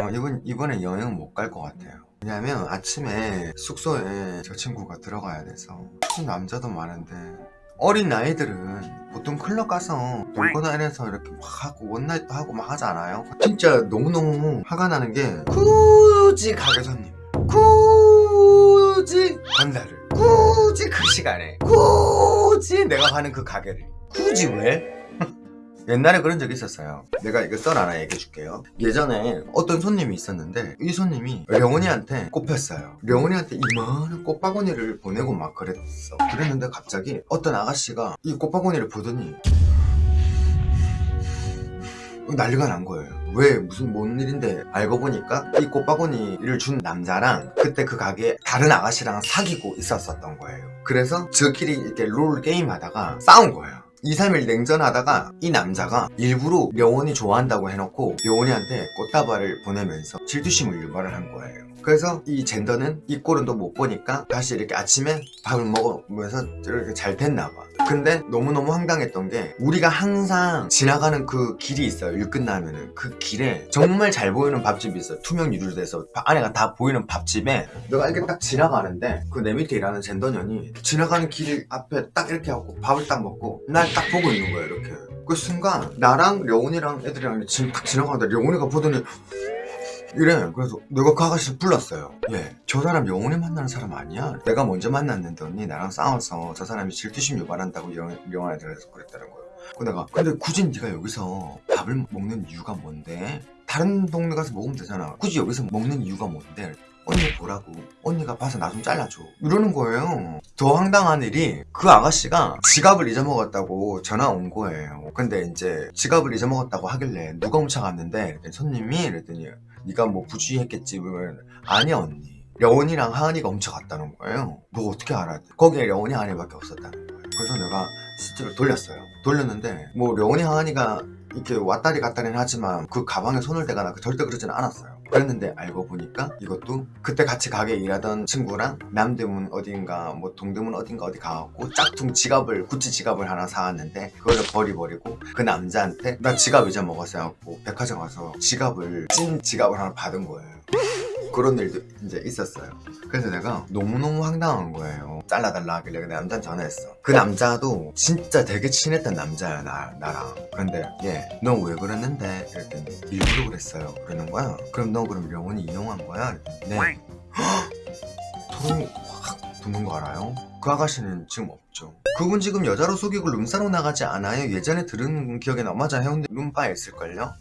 어, 이번, 이번에 여행은 못갈 것 같아요 왜냐면 아침에 숙소에 저 친구가 들어가야 돼서 무슨 남자도 많은데 어린 나이들은 보통 클럽 가서 놀거나 이래서 이렇게 막 하고 원나잇도 하고 막 하지 않아요? 진짜 너무너무 화가 나는 게 굳이 가게 손님 굳이 전달을 굳이 그 시간에 굳이 내가 가는 그 가게를 굳이 왜? 옛날에 그런 적이 있었어요. 내가 이거 썰 하나 얘기해 줄게요. 예전에 어떤 손님이 있었는데 이 손님이 령훈이한테 꼽혔어요. 령훈이한테 이만한 꽃바구니를 보내고 막 그랬어. 그랬는데 갑자기 어떤 아가씨가 이 꽃바구니를 보더니 난리가 난 거예요. 왜? 무슨 뭔 일인데? 알고 보니까 이 꽃바구니를 준 남자랑 그때 그 가게에 다른 아가씨랑 사귀고 있었었던 거예요. 그래서 저끼리 이렇게 롤 게임 하다가 싸운 거예요 2, 3일 냉전하다가 이 남자가 일부러 려원이 좋아한다고 해놓고 려원이한테 꽃다발을 보내면서 질투심을 유발을 한 거예요 그래서 이 젠더는 이 꼴은 또 못 보니까 다시 이렇게 아침에 밥을 먹으면서 이렇게 잘 됐나 봐. 근데 너무너무 황당했던 게 우리가 항상 지나가는 그 길이 있어요. 일 끝나면은. 그 길에 정말 잘 보이는 밥집이 있어요. 투명 유리로 돼서 안에가 다 보이는 밥집에 내가 이렇게 딱 지나가는데 그 내 밑에 일하는 젠더년이 지나가는 길 앞에 딱 이렇게 하고 밥을 딱 먹고 날 딱 보고 있는 거예요 이렇게. 그 순간 나랑 려운이랑 애들이랑 지금 딱 지나가는데 려운이가 보더니 이래. 그래서 내가 그 아가씨를 불렀어요. 예저 사람 영혼이 만나는 사람 아니야? 내가 먼저 만났는데 언니 나랑 싸워서 저 사람이 질투심 유발한다고 영화에 들어서 그랬다는 거예요. 그 내가 근데 굳이 네가 여기서 밥을 먹는 이유가 뭔데? 다른 동네 가서 먹으면 되잖아. 굳이 여기서 먹는 이유가 뭔데? 언니 보라고. 언니가 봐서 나 좀 잘라줘. 이러는 거예요. 더 황당한 일이 그 아가씨가 지갑을 잊어먹었다고 전화 온 거예요. 근데 이제 지갑을 잊어먹었다고 하길래 누가 훔쳐갔는데 손님이 이랬더니 네가 뭐 부주의했겠지 아니야 언니. 려원이랑 하은이가 훔쳐갔다는 거예요. 너 어떻게 알아? 거기에 려원이 하은이밖에 없었다는 거예요. 그래서 내가 스티를 돌렸어요. 돌렸는데 뭐 려원이 하은이가 이렇게 왔다리 갔다리는 하지만 그 가방에 손을 대거나 절대 그러지는 않았어요 그랬는데 알고 보니까 이것도 그때 같이 가게 일하던 친구랑 남대문 어딘가 뭐 동대문 어딘가 어디 가갖고 짝퉁 지갑을 구찌 지갑을 하나 사왔는데 그거를 버리버리고 그 남자한테 나 지갑 잊어먹었어 해갖고 백화점 가서 지갑을 찐 지갑을 하나 받은 거예요 그런 일도 이제 있었어요. 그래서 내가 너무너무 황당한 거예요. 잘라달라 하길래 그 남자한테 전화했어. 그 남자도 진짜 되게 친했던 남자야 나, 나랑. 근데 얘너 왜 그랬는데? 이랬더니 일부러 그랬어요. 그러는 거야 그럼 너 그럼 영원히 이용한 거야? 네. 소름이 확 돋는 거 알아요? 그 아가씨는 지금 없죠. 그분 지금 여자로 속이고 룸사로 나가지 않아요? 예전에 들은 기억에 나 맞아 해운대 룸바에 있을걸요?